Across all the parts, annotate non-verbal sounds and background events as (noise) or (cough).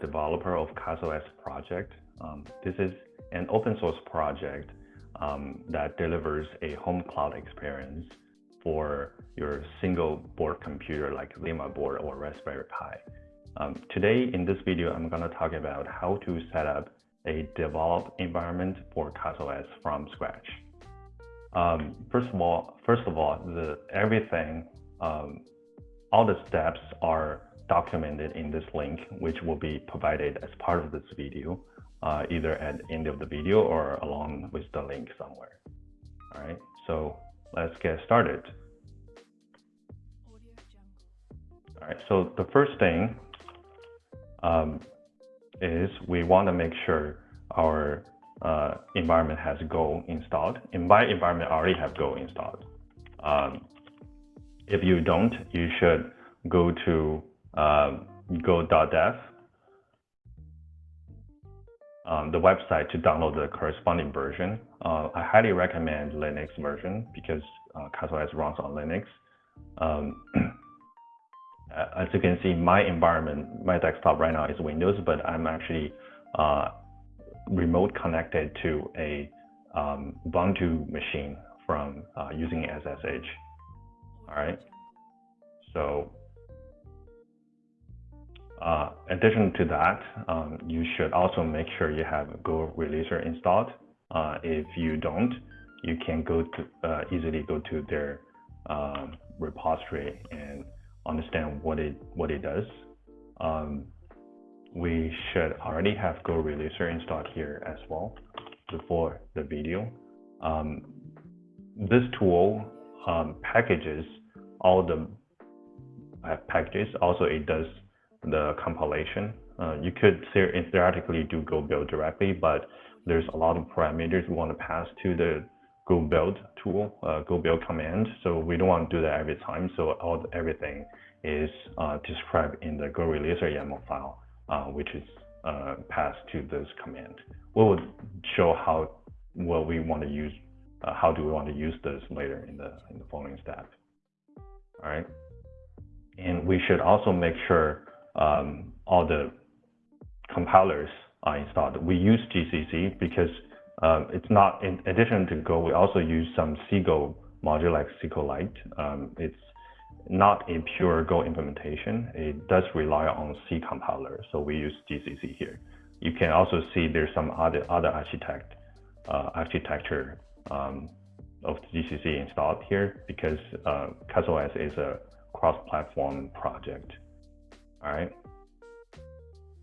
Developer of CasaOS project. Um, this is an open source project um, that delivers a home cloud experience for your single board computer like ZimaBoard or Raspberry Pi. Um, today in this video, I'm going to talk about how to set up a developed environment for CasaOS from scratch. Um, first of all, first of all, the everything, um, all the steps are documented in this link, which will be provided as part of this video, uh, either at the end of the video or along with the link somewhere. All right, so let's get started. All right, so the first thing um, is we want to make sure our uh, environment has Go installed. In my environment, I already have Go installed. Um, if you don't, you should go to um, go.dev, um, the website to download the corresponding version. Uh, I highly recommend Linux version because uh, CasaOS runs on Linux. Um, (clears throat) as you can see, my environment, my desktop right now is Windows, but I'm actually uh, remote connected to a um, Ubuntu machine from uh, using SSH. All right. So, uh, addition to that, um, you should also make sure you have Go Releaser installed. Uh, if you don't, you can go to uh, easily go to their um, repository and understand what it what it does. Um, we should already have Go Releaser installed here as well before the video. Um, this tool um, packages all the uh, packages. Also, it does the compilation. Uh, you could theoretically do Go build directly, but there's a lot of parameters we want to pass to the Go build tool, uh, Go build command. So we don't want to do that every time. So all everything is uh, described in the Go Releaser YAML file, uh, which is uh, passed to this command. We will show how what we want to use, uh, how do we want to use this later in the in the following step. All right, and we should also make sure um, all the compilers are installed. We use GCC because um, it's not, in addition to Go, we also use some CGO module like SQLite. Um, it's not a pure Go implementation. It does rely on C compiler, so we use GCC here. You can also see there's some other other architect uh, architecture um, of GCC installed here because uh, CasaOS is a cross-platform project. All right,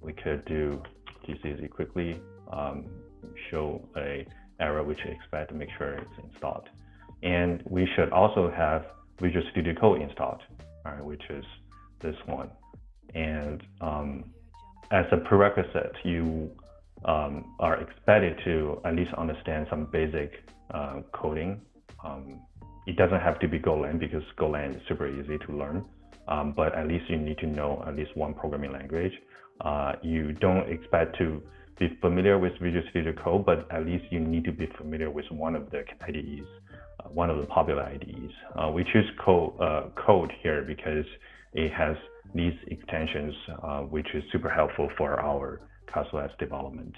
we could do GCC quickly, um, show a error which we expect to make sure it's installed. And we should also have Visual Studio Code installed, all right, which is this one. And um, as a prerequisite, you um, are expected to at least understand some basic uh, coding. Um, it doesn't have to be Golang because Golang is super easy to learn, um, but at least you need to know at least one programming language. Uh, you don't expect to be familiar with Visual Studio Code, but at least you need to be familiar with one of the IDEs, uh, one of the popular IDEs. Uh, we choose code, uh, code here because it has these extensions, uh, which is super helpful for our CasaOS development.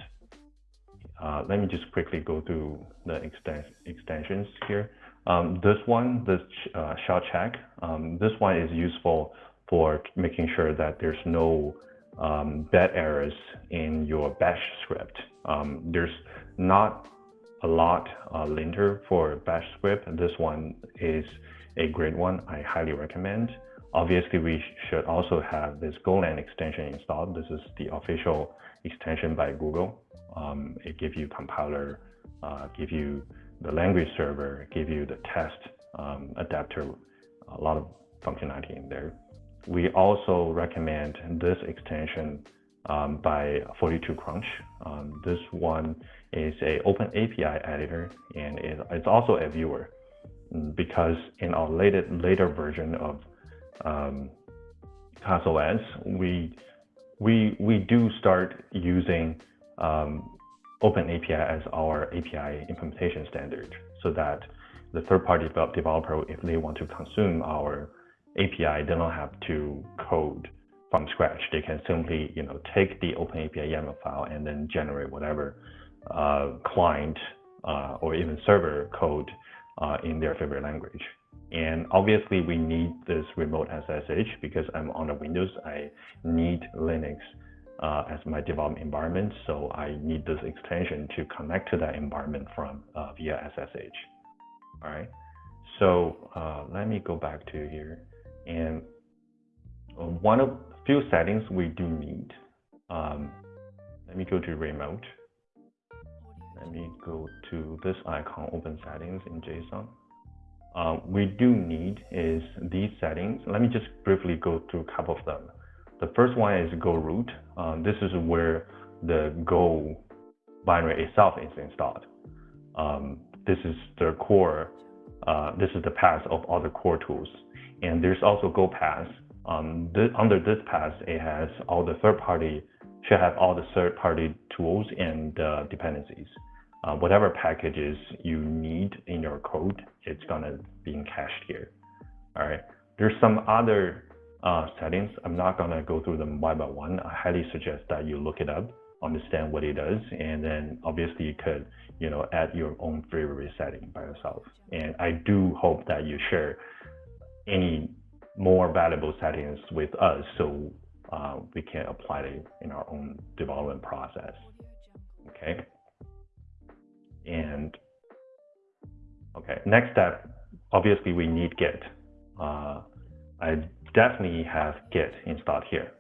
Uh, let me just quickly go through the extens extensions here. Um, this one, this uh, shell check, um, this one is useful for making sure that there's no um, bad errors in your bash script. Um, there's not a lot uh, linter for bash script. This one is a great one. I highly recommend. Obviously, we should also have this Golang extension installed. This is the official extension by Google. Um, it gives you compiler, uh, give you the language server, give you the test um, adapter, a lot of functionality in there. We also recommend this extension um, by 42Crunch. Um, this one is a open API editor and it, it's also a viewer mm, because in our later, later version of um, CasaOS, we, we, we do start using um, Open API as our API implementation standard so that the third-party developer, if they want to consume our API, they don't have to code from scratch. They can simply, you know, take the OpenAPI YAML file and then generate whatever uh, client uh, or even server code uh, in their favorite language. And obviously, we need this remote SSH because I'm on the Windows. I need Linux uh, as my development environment, so I need this extension to connect to that environment from uh, via SSH. All right. So uh, let me go back to here, and one of few settings we do need. Um, let me go to remote. Let me go to this icon, open settings in JSON. Uh, we do need is these settings. Let me just briefly go through a couple of them. The first one is Go root. Um, this is where the Go binary itself is installed. Um, this is the core, uh, this is the path of all the core tools. And there's also Go path. Um, under this path, it has all the third party, should have all the third party tools and uh, dependencies uh, whatever packages you need in your code, it's gonna be cached here. All right. There's some other uh, settings. I'm not gonna go through them one by one. I highly suggest that you look it up, understand what it does, and then obviously you could, you know, add your own favorite setting by yourself. And I do hope that you share any more valuable settings with us so uh, we can apply it in our own development process. Okay. And okay, next step, obviously we need Git. Uh, I definitely have Git installed here.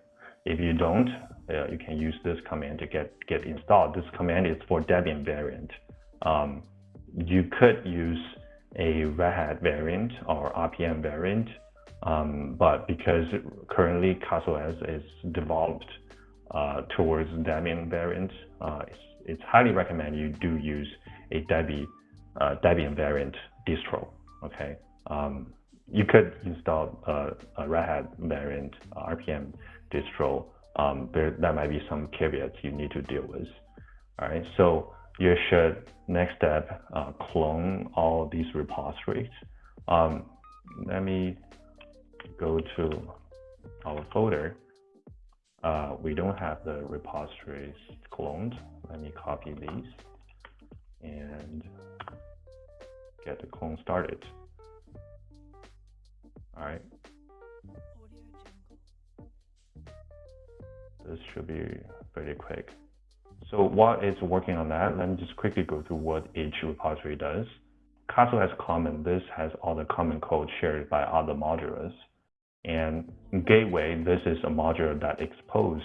If you don't, uh, you can use this command to get Git installed. This command is for Debian variant. Um, you could use a Red Hat variant or RPM variant, um, but because currently CasaOS is developed uh, towards Debian variant, uh, it's, it's highly recommended you do use a Debian, uh, Debian variant distro. Okay, um, you could install a, a Red Hat variant uh, RPM distro. Um, there, that might be some caveats you need to deal with. All right, so you should next step uh, clone all these repositories. Um, let me go to our folder. Uh, we don't have the repositories cloned. Let me copy these and get the clone started. All right. This should be pretty quick. So while it's working on that, let me just quickly go through what each repository does. CasaOS common. This has all the common code shared by other modules. And Gateway, this is a module that exposes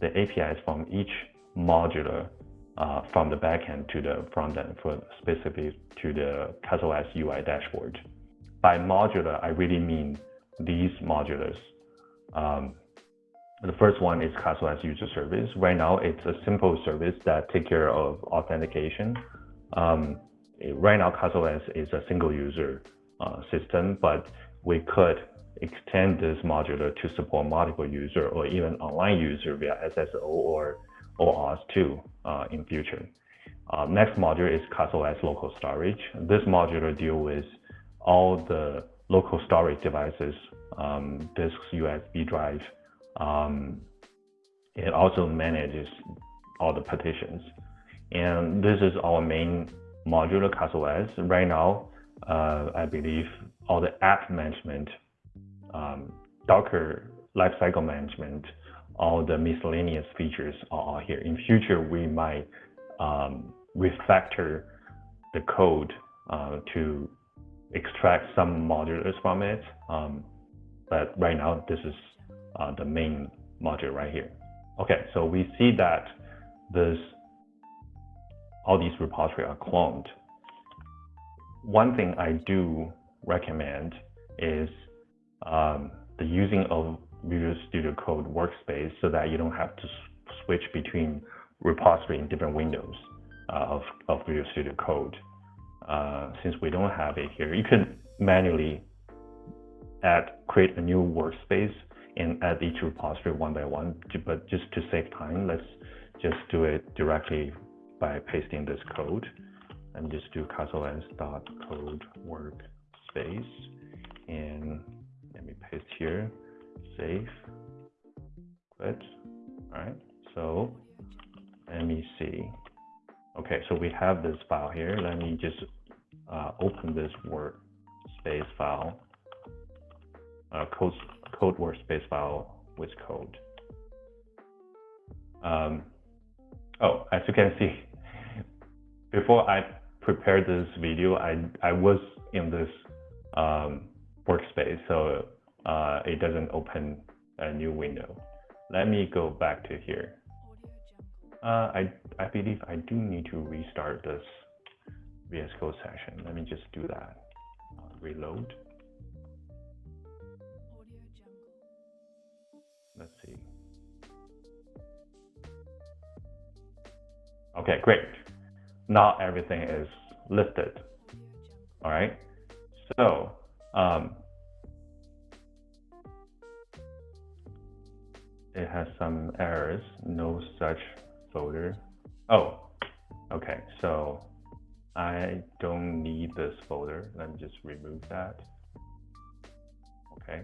the APIs from each modular uh, from the backend to the front end for specifically to the CasaOS UI dashboard. By modular, I really mean these modulars. Um, the first one is CasaOS user service. Right now, it's a simple service that take care of authentication. Um, right now, CasaOS is a single user uh, system, but we could extend this modular to support multiple user or even online user via SSO or OAuth 2 uh, in future. Uh, next module is CasaOS local storage. This module deal with all the local storage devices, um, disks, USB drive. Um, it also manages all the partitions. And this is our main modular CasaOS. Right now, uh, I believe all the app management, um, Docker lifecycle management, all the miscellaneous features are all here. In future, we might um, refactor the code uh, to extract some modules from it. Um, but right now, this is uh, the main module right here. Okay, so we see that this all these repositories are cloned. One thing I do recommend is um, the using of Visual Studio Code workspace so that you don't have to switch between repository in different windows uh, of, of Visual Studio Code. Uh, since we don't have it here, you can manually add, create a new workspace and add each repository one by one, but just to save time, let's just do it directly by pasting this code. and just do consoles dot code workspace and let me paste here, save, quit. All right, so let me see. Okay, so we have this file here. Let me just uh, open this workspace file, uh, code, code workspace file with code. Um, oh, as you can see, before I prepared this video, I, I was in this um, workspace, so uh, it doesn't open a new window. Let me go back to here. Uh, I, I believe I do need to restart this VS Code session. Let me just do that. Uh, reload. Let's see. Okay, great. Now everything is listed. All right. So um, it has some errors. No such folder. Oh, okay. So I don't need this folder. Let me just remove that. Okay.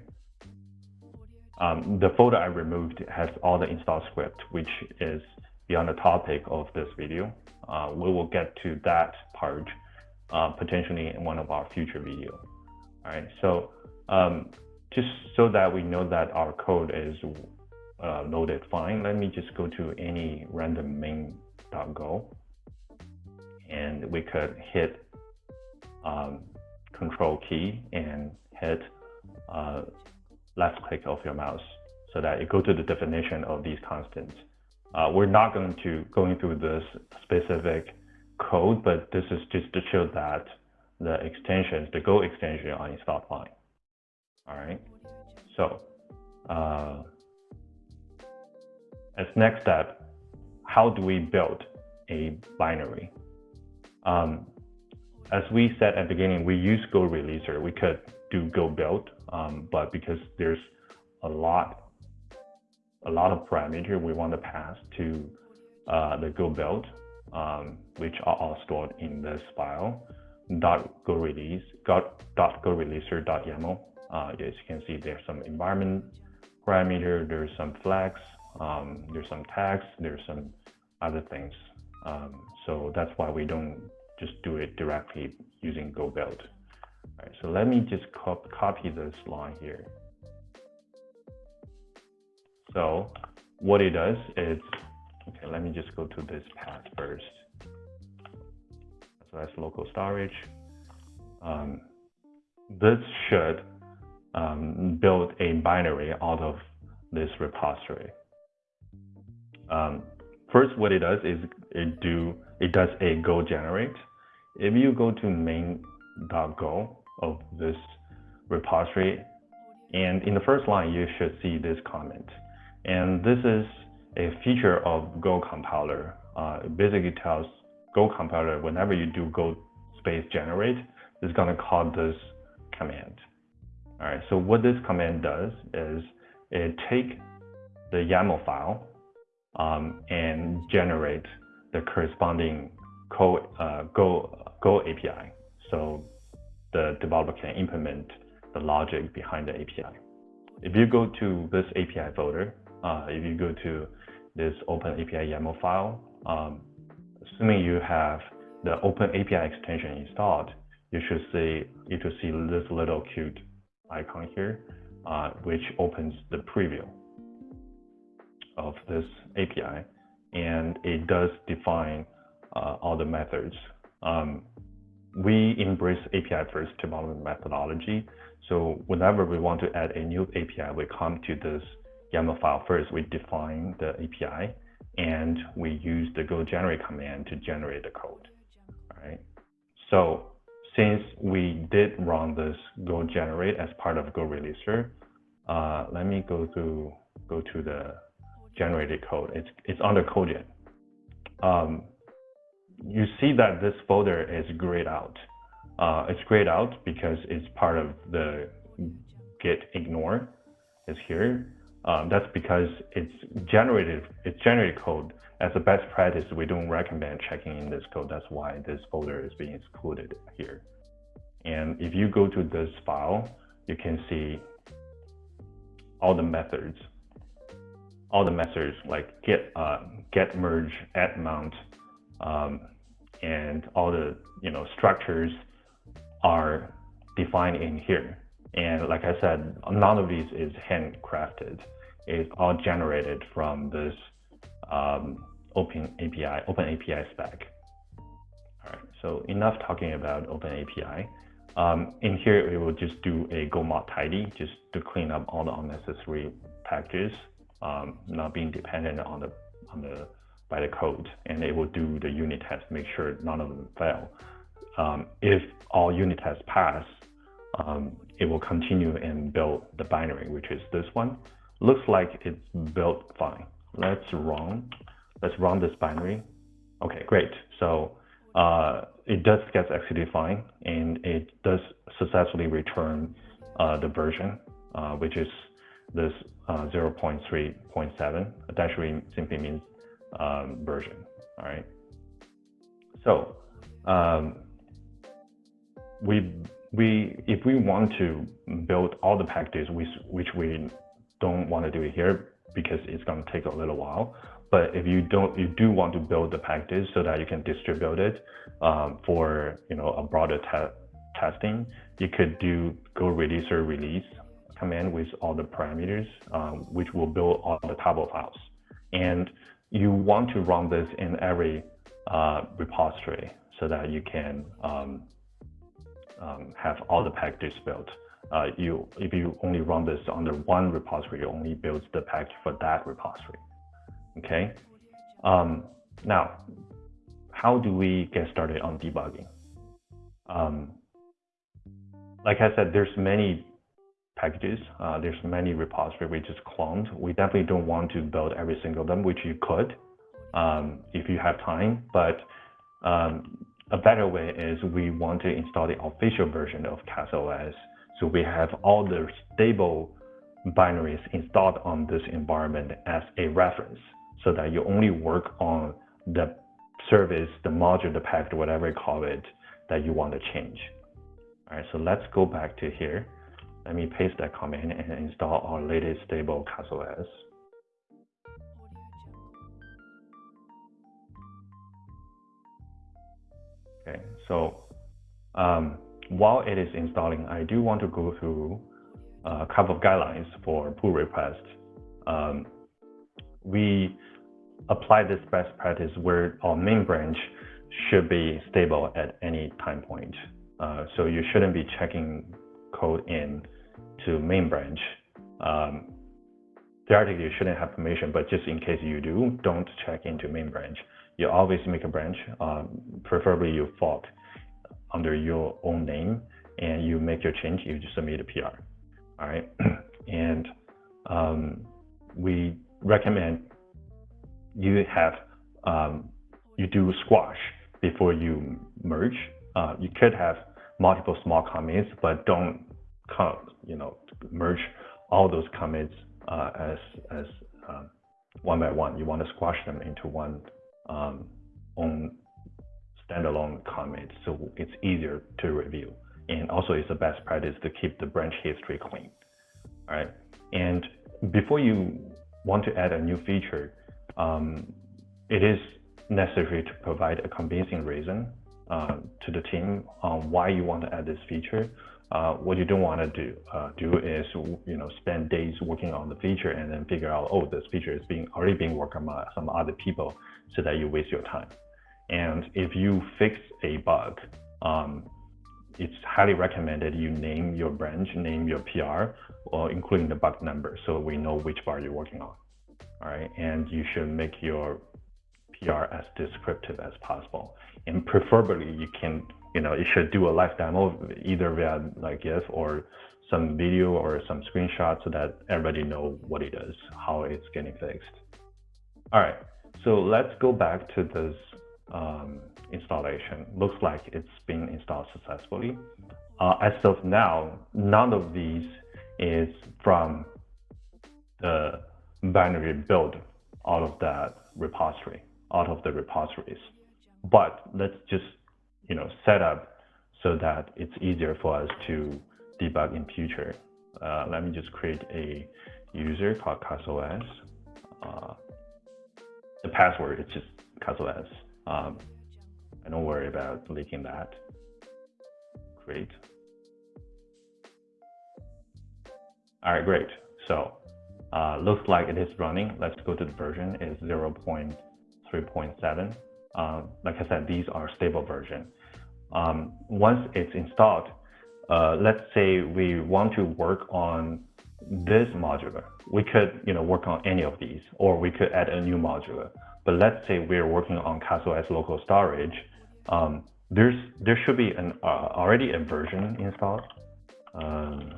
Um, the folder I removed has all the install script, which is beyond the topic of this video. Uh, we will get to that part uh, potentially in one of our future videos. All right, so um, just so that we know that our code is uh, loaded fine, let me just go to any random main.go and we could hit um, control key and hit uh, left click of your mouse so that you go to the definition of these constants. Uh, we're not going to going through this specific code, but this is just to show that the extensions, the Go extension are installed fine. All right. So uh, as next step, how do we build a binary? Um, as we said at the beginning, we use Go Releaser. We could do Go build, um, but because there's a lot a lot of parameter we want to pass to uh, the Go build, um, which are all stored in this file dot go release dot go releaser dot YAML. Uh, as you can see, there's some environment parameter, there's some flags, um, there's some tags, there's some other things. Um, so that's why we don't just do it directly using go build. All right, so let me just cop copy this line here. So what it does is, okay, let me just go to this path first. So that's local storage. Um, this should um, build a binary out of this repository. Um, first, what it does is it do it does a Go generate. If you go to main.go of this repository, and in the first line, you should see this comment. And this is a feature of Go compiler. Uh, it basically tells Go compiler whenever you do Go space generate, it's going to call this command. All right, so what this command does is it take the YAML file um, and generate the corresponding Go, uh, Go, Go API. So the developer can implement the logic behind the API. If you go to this API folder, uh, if you go to this Open API YAML file, um, assuming you have the Open API extension installed, you should see you should see this little cute icon here, uh, which opens the preview of this API, and it does define uh, all the methods. Um, we embrace API first development methodology. So whenever we want to add a new API, we come to this YAML file first, we define the API and we use the go generate command to generate the code. Right. So since we did run this go generate as part of go releaser, uh, let me go to go to the generated code. It's it's under CodeGen. Um, you see that this folder is grayed out. Uh, it's grayed out because it's part of the git ignore is here. Um, that's because it's generated, it's generated code as a best practice, we don't recommend checking in this code. That's why this folder is being excluded here. And if you go to this file, you can see all the methods, all the methods like get, uh, get merge, add mount, um, and all the you know structures are defined in here. And like I said, none of these is handcrafted. It's all generated from this um, Open API, Open API spec. All right, so enough talking about Open API. Um, in here, we will just do a go mod tidy just to clean up all the unnecessary packages, um, not being dependent on the on the by the code, and it will do the unit test, make sure none of them fail. Um, if all unit tests pass, um, it will continue and build the binary, which is this one. Looks like it's built fine. Let's run. Let's run this binary. Okay, great. So uh, it does get executed fine, and it does successfully return uh, the version, uh, which is this uh, 0.3.7. That actually simply means um, version. All right. So um, we we if we want to build all the packages, which which we don't want to do it here because it's going to take a little while. But if you don't, you do want to build the packages so that you can distribute it um, for you know a broader te testing, you could do go release or release command with all the parameters, um, which will build all the table files. And you want to run this in every uh, repository so that you can um, um, have all the packages built. Uh, you, if you only run this under one repository, it only builds the package for that repository. Okay. Um, now, how do we get started on debugging? Um, like I said, there's many packages. Uh, there's many repositories we just cloned. We definitely don't want to build every single of them, which you could um, if you have time. But um, a better way is we want to install the official version of CasaOS. So we have all the stable binaries installed on this environment as a reference so that you only work on the service, the module, the package, whatever you call it, that you want to change. All right, so let's go back to here. Let me paste that command and install our latest stable CasaOS. Okay, so um, while it is installing, I do want to go through a couple of guidelines for pull request. Um, we apply this best practice where our main branch should be stable at any time point. Uh, so you shouldn't be checking code in to main branch. Um, theoretically, you shouldn't have permission, but just in case you do, don't check into main branch. You always make a branch, um, preferably you fork under your own name, and you make your change, you just submit a PR. All right, (clears throat) and um, we recommend you have um, you do squash before you merge. Uh, you could have multiple small commits, but don't come, you know, merge all those commits uh, as as um, one by one. You want to squash them into one um, own standalone commit, so it's easier to review. And also, it's the best practice to keep the branch history clean. All right, and before you want to add a new feature, um, it is necessary to provide a convincing reason uh, to the team on why you want to add this feature. Uh, what you don't want to do uh, do is you know spend days working on the feature and then figure out oh this feature is being already being worked on by some other people so that you waste your time. And if you fix a bug, um, it's highly recommended you name your branch, name your PR, or including the bug number so we know which bar you're working on all right? And you should make your PR as descriptive as possible. And preferably you can, you know, you should do a live demo either via like GIF or some video or some screenshot so that everybody know what it is, how it's getting fixed. All right, so let's go back to this um, installation. Looks like it's been installed successfully. Uh, as of now, none of these is from the binary build out of that repository. out of the repositories. But let's just, you know, set up so that it's easier for us to debug in future. Uh, let me just create a user called CasaOS. Uh, the password is just CasaOS. Um, I don't worry about leaking that. Great. All right, great. So uh, looks like it is running. Let's go to the version. It's 0.3.7. Uh, like I said, these are stable version. Um, once it's installed, uh, let's say we want to work on this modular. We could, you know, work on any of these, or we could add a new modular. But let's say we're working on CasaOS local storage. Um, there's there should be an uh, already a version installed. Um,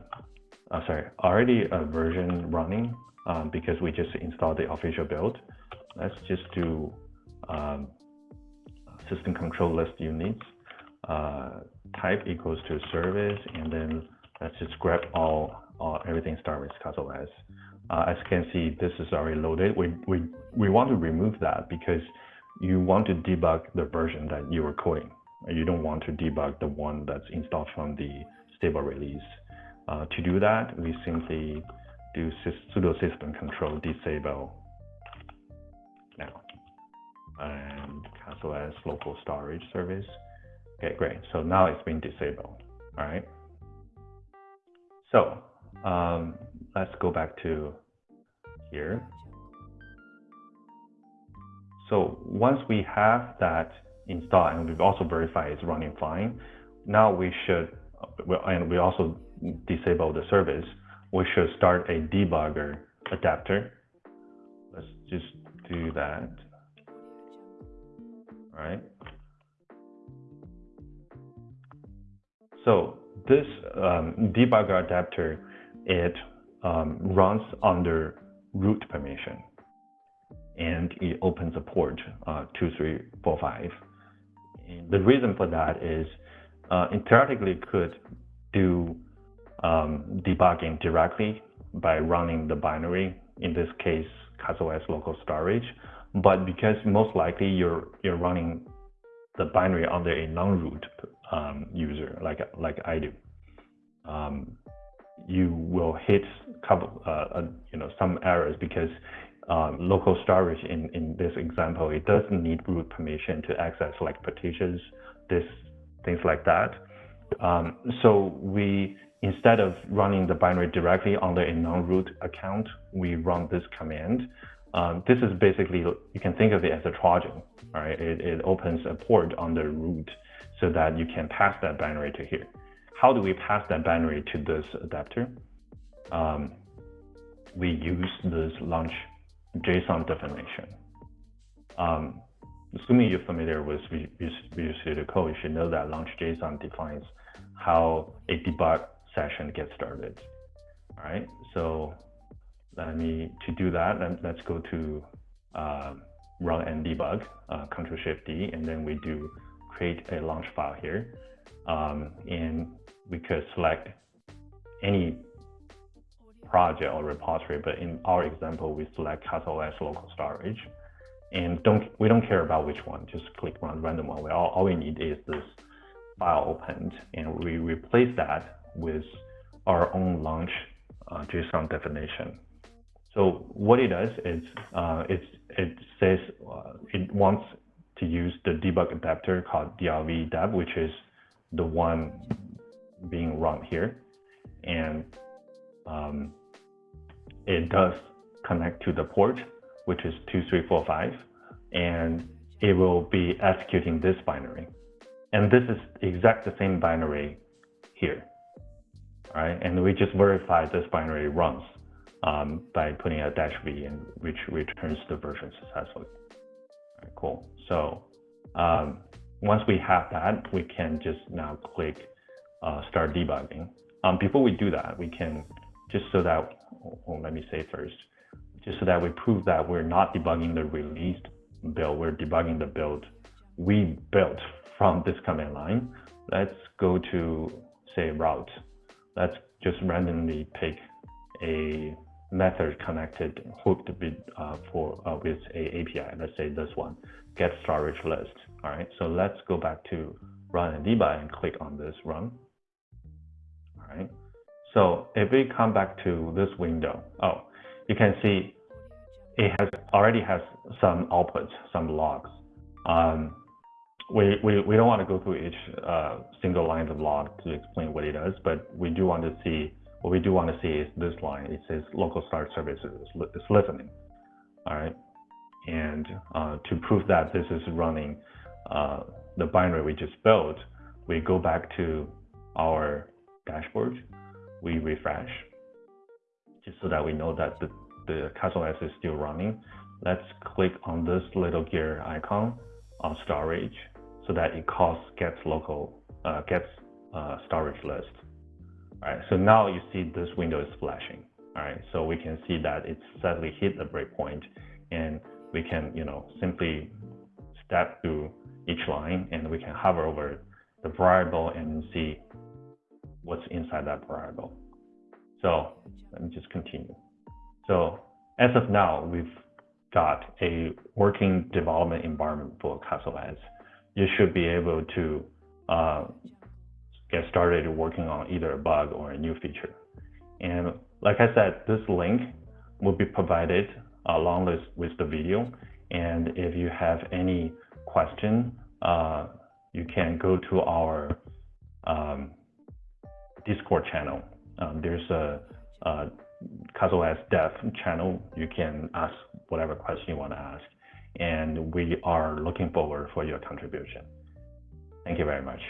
uh, sorry, already a version running um, because we just installed the official build. Let's just do um, system control list units uh, type equals to service, and then let's just grab all, all everything start with CasaOS. Uh, as you can see, this is already loaded. We, we, we want to remove that because you want to debug the version that you are coding. You don't want to debug the one that's installed from the stable release. Uh, to do that, we simply do sudo system control disable and CasaOS local storage service. Okay, great. So now it's been disabled. All right. So um, let's go back to here. So once we have that installed and we've also verified it's running fine, now we should, and we also disable the service, we should start a debugger adapter. Let's just do that. Right. So this um, debugger adapter, it um, runs under root permission and it opens a port uh, 2345. And the reason for that is uh, it theoretically could do um, debugging directly by running the binary, in this case, CasaOS local storage. But because most likely you're, you're running the binary under a non-root um, user like like I do, um, you will hit couple uh, uh, you know some errors because um, local storage in in this example it doesn't need root permission to access like partitions, this things like that. Um, so we instead of running the binary directly under a non-root account, we run this command. Um, this is basically, you can think of it as a Trojan, right? It, it opens a port on the root so that you can pass that binary to here. How do we pass that binary to this adapter? Um, we use this launch JSON definition. Um, assuming you're familiar with Visual Studio Code, you should know that launch JSON defines how a debug session gets started. All right, so let me, to do that, let, us go to uh, run and debug, uh, Control Shift D, and then we do create a launch file here. Um, and we could select any project or repository, but in our example, we select CasaOS local storage. And don't we don't care about which one, just click run random one. We all, all we need is this file opened, and we replace that with our own launch uh, JSON definition. So what it does is uh, it, it says uh, it wants to use the debug adapter called deb, which is the one being run here. And um, it does connect to the port, which is 2345, and it will be executing this binary. And this is exact the same binary here, right? And we just verify this binary runs um, by putting a dash v, in, which returns the version successfully. Right, cool. So um, once we have that, we can just now click uh, start debugging. Um, before we do that, we can just so that, well, let me say first, just so that we prove that we're not debugging the released build, we're debugging the build we built from this command line. Let's go to say route. Let's just randomly pick a method connected hooked with uh, for uh, with a API. Let's say this one, get storage list. All right. So let's go back to run and debug and click on this run. All right. So if we come back to this window, oh, you can see it has already has some outputs, some logs. Um, we, we, we don't want to go through each uh, single line of log to explain what it does, but we do want to see, what we do want to see is this line. It says local start services is listening. All right. And uh, to prove that this is running uh, the binary we just built, we go back to our dashboard, we refresh, just so that we know that the, the CasaOS is still running. Let's click on this little gear icon on storage so that it calls gets local, uh, gets uh, storage list. So now you see this window is flashing. All right, so we can see that it's suddenly hit the breakpoint and we can, you know, simply step through each line and we can hover over the variable and see what's inside that variable. So let me just continue. So as of now, we've got a working development environment for CasaOS you should be able to uh, get started working on either a bug or a new feature. And like I said, this link will be provided along with, with the video. And if you have any question, uh, you can go to our um, Discord channel. Um, there's a, a CasaOS Dev channel. You can ask whatever question you want to ask and we are looking forward for your contribution. Thank you very much.